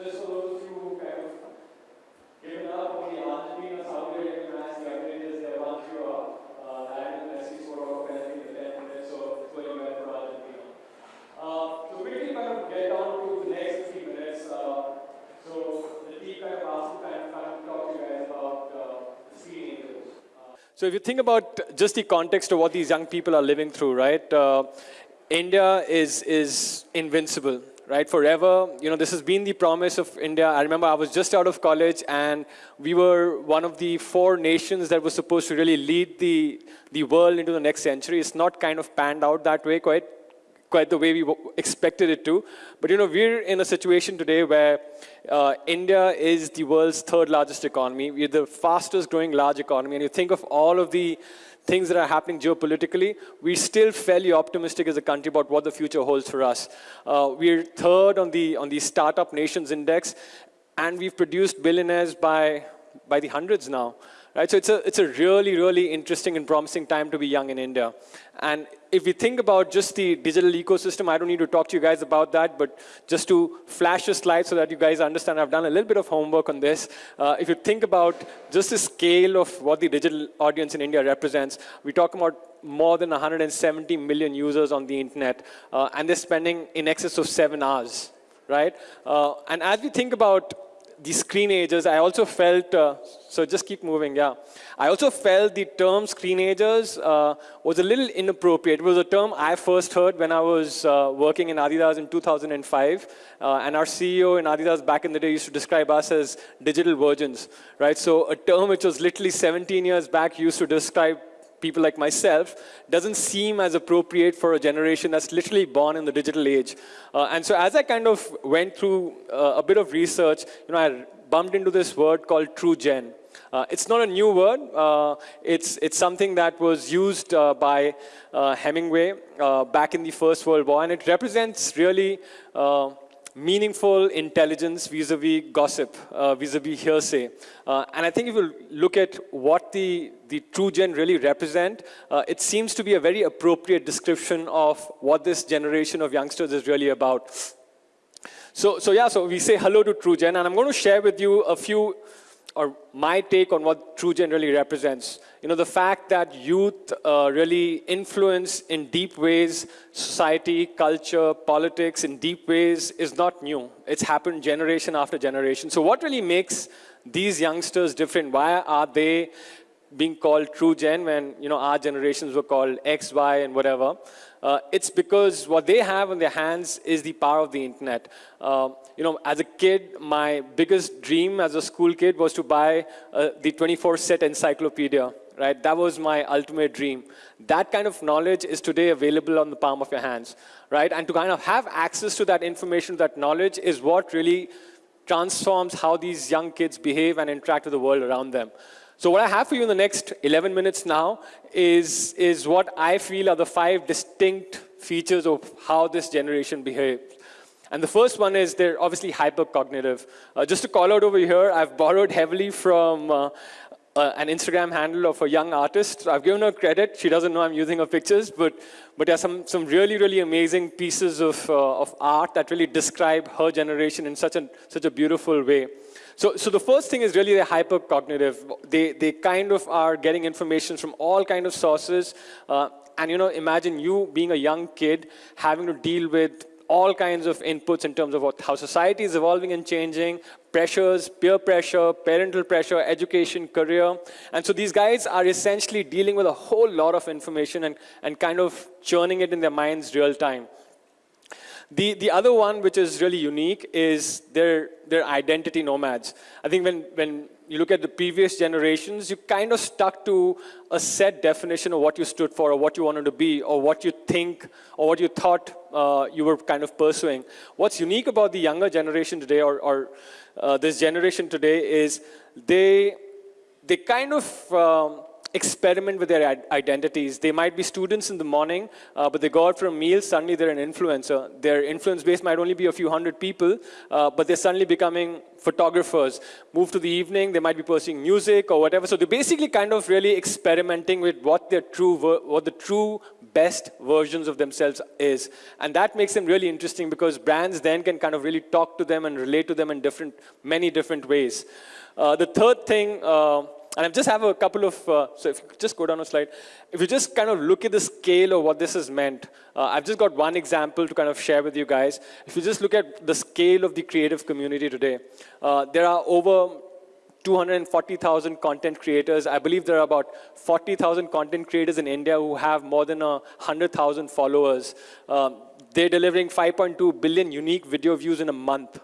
those of kind of given up the they want you up. Lionel Messi scored off penalty in the 10th minute, so it's going well for Argentina. Uh, so quickly kind of get down to the next 15 minutes. So the asked kind of, talk to you guys about So if you think about just the context of what these young people are living through, right? Uh, India is, is invincible, right? Forever, you know, this has been the promise of India. I remember I was just out of college and we were one of the four nations that was supposed to really lead the, the world into the next century. It's not kind of panned out that way quite, quite the way we expected it to. But, you know, we're in a situation today where uh, India is the world's third largest economy. We're the fastest growing large economy. And you think of all of the things that are happening geopolitically, we're still fairly optimistic as a country about what the future holds for us. Uh, we're third on the, on the Startup Nations Index, and we've produced billionaires by, by the hundreds now. Right? So it's a, it's a really, really interesting and promising time to be young in India. And if we think about just the digital ecosystem, I don't need to talk to you guys about that, but just to flash a slide so that you guys understand, I've done a little bit of homework on this. Uh, if you think about just the scale of what the digital audience in India represents, we talk about more than 170 million users on the internet, uh, and they're spending in excess of seven hours, right? Uh, and as we think about the screen ages, I also felt, uh, so just keep moving, yeah. I also felt the term screen ages uh, was a little inappropriate. It was a term I first heard when I was uh, working in Adidas in 2005. Uh, and our CEO in Adidas back in the day used to describe us as digital virgins, right? So a term which was literally 17 years back used to describe people like myself doesn't seem as appropriate for a generation that's literally born in the digital age. Uh, and so as I kind of went through uh, a bit of research, you know, I bumped into this word called true gen. Uh, it's not a new word. Uh, it's, it's something that was used uh, by uh, Hemingway back in the First World War, and it represents really meaningful intelligence vis-a-vis gossip, uh, vis-a-vis hearsay. Uh, and I think if you look at what the, the true gen really represent, uh, it seems to be a very appropriate description of what this generation of youngsters is really about. So, so yeah, so we say hello to true gen, and I'm going to share with you a few or my take on what True Gen really represents. You know, the fact that youth uh, really influence in deep ways society, culture, politics in deep ways is not new. It's happened generation after generation. So what really makes these youngsters different? Why are they being called True Gen when, you know, our generations were called X, Y, and whatever? Uh, it's because what they have in their hands is the power of the internet. Uh, you know, as a kid, my biggest dream as a school kid was to buy uh, the 24 set encyclopedia, right? That was my ultimate dream. That kind of knowledge is today available on the palm of your hands, right? And to kind of have access to that information, that knowledge is what really transforms how these young kids behave and interact with the world around them. So what I have for you in the next 11 minutes now is, is what I feel are the five distinct features of how this generation behaves. And the first one is they're obviously hypercognitive. Uh, just to call out over here, I've borrowed heavily from uh, uh, an Instagram handle of a young artist. I've given her credit. She doesn't know I'm using her pictures, but, but there are some, some really, really amazing pieces of, uh, of art that really describe her generation in such a, such a beautiful way. So, so the first thing is really the hypercognitive. They, they kind of are getting information from all kind of sources. Uh, and you know, imagine you being a young kid having to deal with all kinds of inputs in terms of what, how society is evolving and changing, pressures, peer pressure, parental pressure, education, career. And so these guys are essentially dealing with a whole lot of information and, and kind of churning it in their minds real time. The, the other one, which is really unique, is their, their identity nomads. I think when, when you look at the previous generations, you kind of stuck to a set definition of what you stood for or what you wanted to be or what you think or what you thought uh, you were kind of pursuing. What's unique about the younger generation today or, or uh, this generation today is they, they kind of um, experiment with their identities. They might be students in the morning, uh, but they go out for a meal, suddenly they're an influencer. Their influence base might only be a few hundred people, uh, but they're suddenly becoming photographers. Move to the evening, they might be pursuing music or whatever. So they're basically kind of really experimenting with what their true, what the true best versions of themselves is. And that makes them really interesting because brands then can kind of really talk to them and relate to them in different, many different ways. Uh, the third thing, uh, and I just have a couple of, uh, so if you just go down a slide, if you just kind of look at the scale of what this has meant, uh, I've just got one example to kind of share with you guys. If you just look at the scale of the creative community today, uh, there are over 240,000 content creators. I believe there are about 40,000 content creators in India who have more than 100,000 followers. Um, they're delivering 5.2 billion unique video views in a month,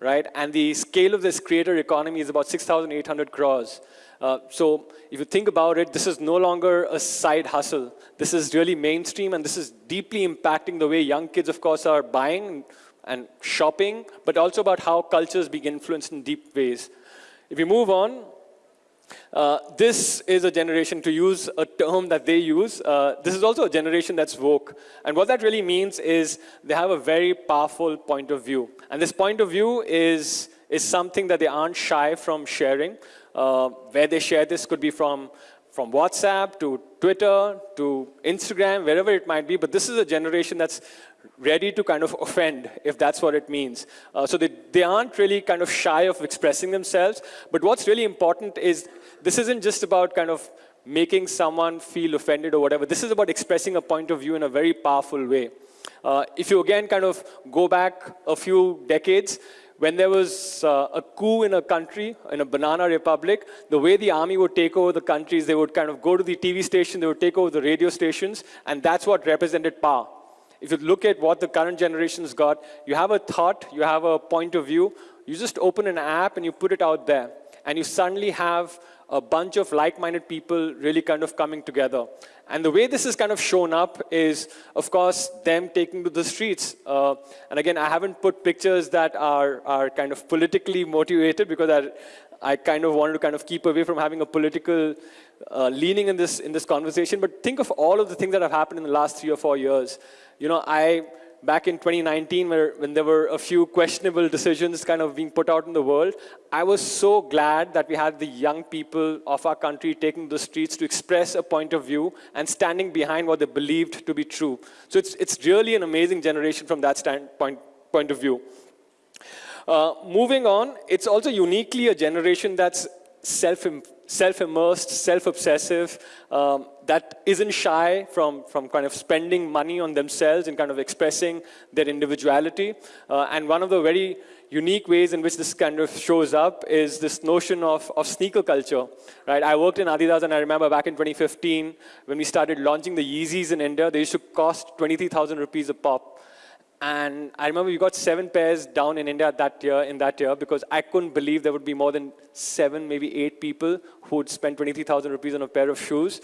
right? And the scale of this creator economy is about 6,800 crores. Uh, so if you think about it, this is no longer a side hustle. This is really mainstream, and this is deeply impacting the way young kids, of course, are buying and shopping, but also about how cultures being influenced in deep ways. If you move on, uh, this is a generation, to use a term that they use, uh, this is also a generation that's woke. And what that really means is they have a very powerful point of view. And this point of view is, is something that they aren't shy from sharing. Uh, where they share this could be from, from WhatsApp to Twitter to Instagram, wherever it might be. But this is a generation that's ready to kind of offend, if that's what it means. Uh, so they, they aren't really kind of shy of expressing themselves. But what's really important is this isn't just about kind of making someone feel offended or whatever. This is about expressing a point of view in a very powerful way. Uh, if you again kind of go back a few decades, when there was uh, a coup in a country, in a banana republic, the way the army would take over the countries, they would kind of go to the TV station, they would take over the radio stations, and that's what represented power. If you look at what the current generation's got, you have a thought, you have a point of view, you just open an app and you put it out there. And you suddenly have a bunch of like-minded people really kind of coming together. And the way this is kind of shown up is, of course, them taking to the streets. Uh, and again, I haven't put pictures that are, are kind of politically motivated because I, I kind of wanted to kind of keep away from having a political uh, leaning in this, in this conversation. But think of all of the things that have happened in the last three or four years. You know, I, back in 2019, where, when there were a few questionable decisions kind of being put out in the world, I was so glad that we had the young people of our country taking the streets to express a point of view and standing behind what they believed to be true. So it's, it's really an amazing generation from that standpoint point of view. Uh, moving on, it's also uniquely a generation that's self self-immersed, self-obsessive, um, that isn't shy from, from kind of spending money on themselves and kind of expressing their individuality. Uh, and one of the very unique ways in which this kind of shows up is this notion of, of sneaker culture, right? I worked in Adidas and I remember back in 2015 when we started launching the Yeezys in India, they used to cost 23,000 rupees a pop. And I remember we got seven pairs down in India that year, in that year, because I couldn't believe there would be more than seven, maybe eight people who would spend 23,000 rupees on a pair of shoes.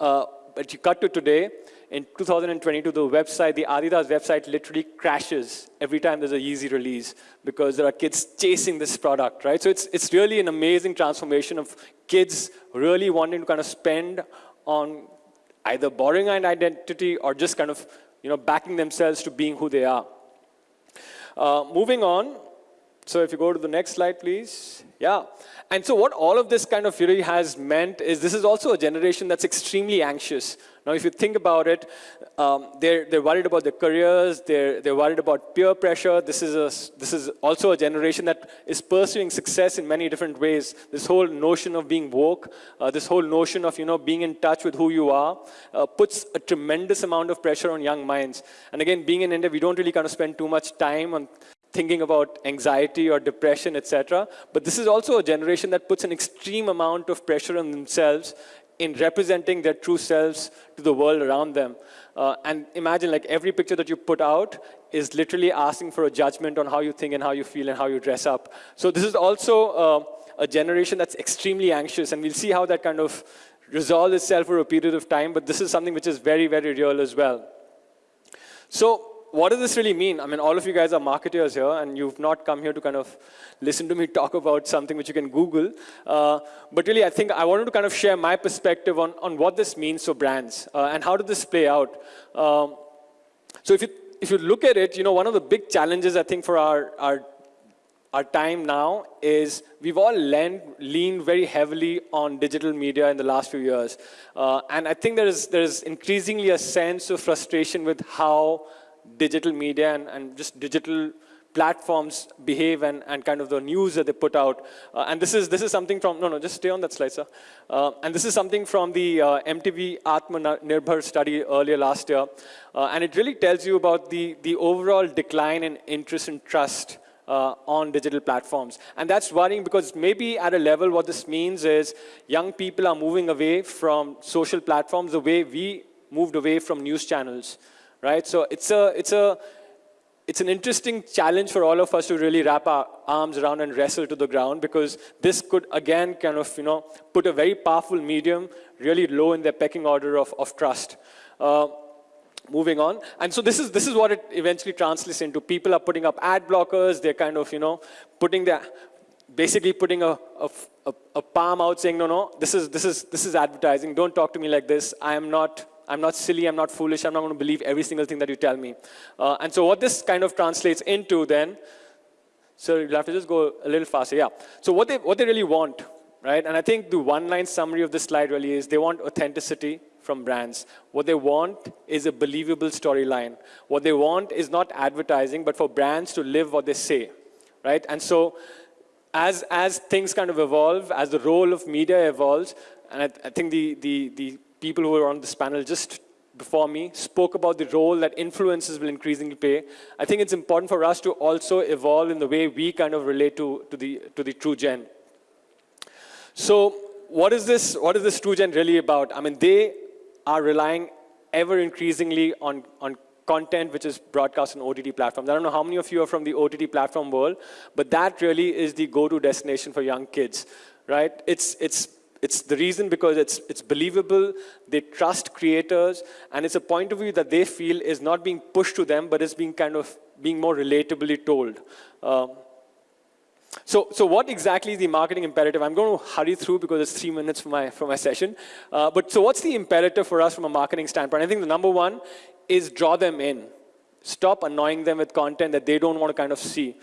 Uh, but you cut to today, in 2022, the website, the Adidas website literally crashes every time there's a Yeezy release because there are kids chasing this product, right? So it's, it's really an amazing transformation of kids really wanting to kind of spend on either borrowing an identity or just kind of you know, backing themselves to being who they are. Uh, moving on, so if you go to the next slide, please. Yeah. And so what all of this kind of fury has meant is this is also a generation that's extremely anxious. Now, if you think about it, um, they're, they're worried about their careers, they're, they're worried about peer pressure. This is, a, this is also a generation that is pursuing success in many different ways. This whole notion of being woke, uh, this whole notion of you know, being in touch with who you are, uh, puts a tremendous amount of pressure on young minds. And again, being in India, we don't really kind of spend too much time on thinking about anxiety or depression, etc. But this is also a generation that puts an extreme amount of pressure on themselves in representing their true selves to the world around them. Uh, and imagine like every picture that you put out is literally asking for a judgment on how you think and how you feel and how you dress up. So this is also uh, a generation that's extremely anxious and we'll see how that kind of resolves itself for a period of time, but this is something which is very, very real as well. So what does this really mean? I mean, all of you guys are marketers here, and you've not come here to kind of listen to me talk about something which you can Google. Uh, but really, I think I wanted to kind of share my perspective on, on what this means for brands, uh, and how did this play out. Um, so if you, if you look at it, you know, one of the big challenges, I think, for our, our our time now is we've all leaned, leaned very heavily on digital media in the last few years. Uh, and I think there is, there is increasingly a sense of frustration with how digital media and, and just digital platforms behave and, and kind of the news that they put out. Uh, and this is, this is something from, no, no, just stay on that slide, sir. Uh, and this is something from the uh, MTV Atmanirbhar study earlier last year. Uh, and it really tells you about the, the overall decline in interest and trust uh, on digital platforms. And that's worrying because maybe at a level what this means is young people are moving away from social platforms the way we moved away from news channels, right? So it's a, it's a, it's an interesting challenge for all of us to really wrap our arms around and wrestle to the ground because this could again kind of, you know, put a very powerful medium really low in the pecking order of, of trust. Uh, moving on. And so this is, this is what it eventually translates into. People are putting up ad blockers. They're kind of, you know, putting their, basically putting a, a, a, a palm out saying, no, no, this is, this, is, this is advertising. Don't talk to me like this. I am not, I'm not silly. I'm not foolish. I'm not going to believe every single thing that you tell me. Uh, and so what this kind of translates into then, so you'll have to just go a little faster. Yeah. So what they, what they really want, right? And I think the one-line summary of this slide really is they want authenticity from brands. What they want is a believable storyline. What they want is not advertising, but for brands to live what they say, right? And so as, as things kind of evolve, as the role of media evolves, and I, I think the, the, the people who were on this panel just before me spoke about the role that influencers will increasingly play. I think it's important for us to also evolve in the way we kind of relate to, to, the, to the true gen. So what is this, what is this true gen really about? I mean, they are relying ever increasingly on, on content which is broadcast on OTT platforms. I don't know how many of you are from the OTT platform world, but that really is the go-to destination for young kids, right? It's, it's, it's the reason because it's, it's believable, they trust creators, and it's a point of view that they feel is not being pushed to them, but is being kind of being more relatably told. Um, so, so what exactly is the marketing imperative? I'm going to hurry through because it's three minutes for my, for my session. Uh, but so what's the imperative for us from a marketing standpoint? I think the number one is draw them in. Stop annoying them with content that they don't want to kind of see.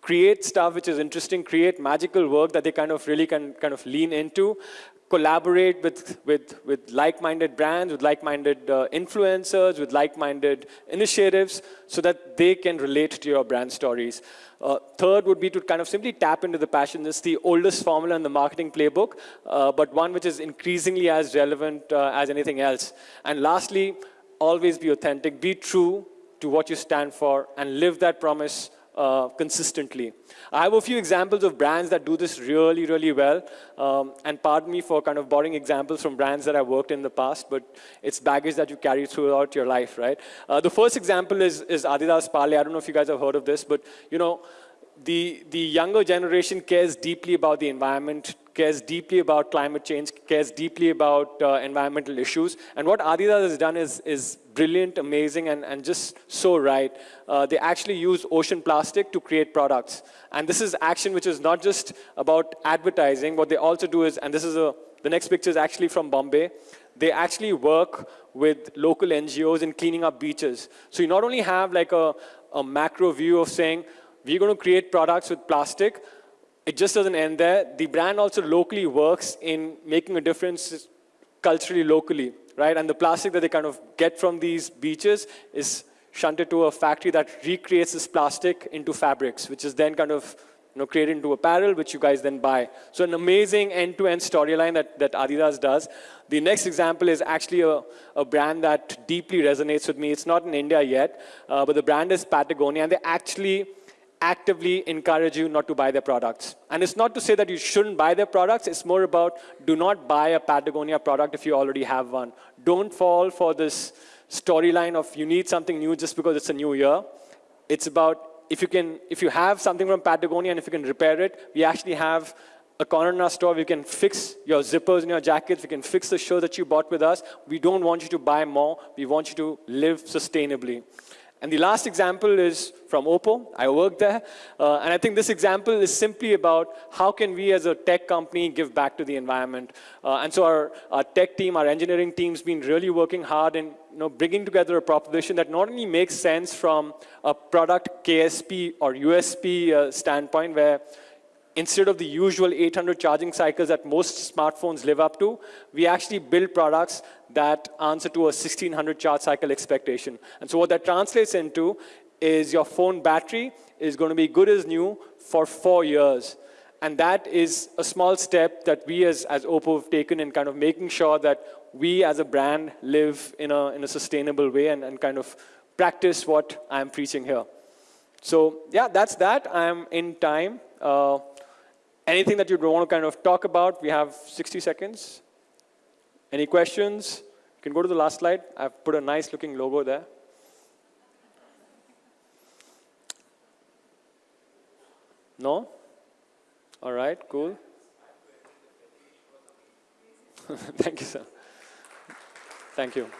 Create stuff which is interesting, create magical work that they kind of really can kind of lean into collaborate with, with, with like-minded brands, with like-minded uh, influencers, with like-minded initiatives so that they can relate to your brand stories. Uh, third would be to kind of simply tap into the passion. This is the oldest formula in the marketing playbook, uh, but one which is increasingly as relevant uh, as anything else. And lastly, always be authentic, be true to what you stand for, and live that promise uh, consistently. I have a few examples of brands that do this really, really well. Um, and pardon me for kind of borrowing examples from brands that I've worked in the past, but it's baggage that you carry throughout your life, right? Uh, the first example is, is Adidas Parley. I don't know if you guys have heard of this, but you know, the, the younger generation cares deeply about the environment, cares deeply about climate change, cares deeply about uh, environmental issues. And what Adidas has done is, is brilliant, amazing, and, and just so right. Uh, they actually use ocean plastic to create products. And this is action which is not just about advertising. What they also do is, and this is a, the next picture is actually from Bombay. They actually work with local NGOs in cleaning up beaches. So you not only have like a, a macro view of saying, we're going to create products with plastic. It just doesn't end there. The brand also locally works in making a difference culturally, locally, right? And the plastic that they kind of get from these beaches is shunted to a factory that recreates this plastic into fabrics, which is then kind of you know, created into apparel, which you guys then buy. So an amazing end-to-end -end storyline that, that Adidas does. The next example is actually a, a brand that deeply resonates with me. It's not in India yet, uh, but the brand is Patagonia, and they actually actively encourage you not to buy their products. And it's not to say that you shouldn't buy their products, it's more about do not buy a Patagonia product if you already have one. Don't fall for this storyline of you need something new just because it's a new year. It's about if you can, if you have something from Patagonia and if you can repair it, we actually have a corner in our store, we can fix your zippers in your jackets, we can fix the show that you bought with us. We don't want you to buy more, we want you to live sustainably. And the last example is from Oppo. I work there. Uh, and I think this example is simply about how can we as a tech company give back to the environment. Uh, and so our, our tech team, our engineering team's been really working hard in you know, bringing together a proposition that not only makes sense from a product KSP or USP uh, standpoint where instead of the usual 800 charging cycles that most smartphones live up to, we actually build products that answer to a 1600 charge cycle expectation. And so what that translates into is your phone battery is going to be good as new for four years. And that is a small step that we as, as Oppo have taken in kind of making sure that we as a brand live in a, in a sustainable way and, and kind of practice what I'm preaching here. So yeah, that's that. I'm in time. Uh, Anything that you'd want to kind of talk about? We have 60 seconds. Any questions? You can go to the last slide. I've put a nice looking logo there. No? All right, cool. Thank you, sir. Thank you.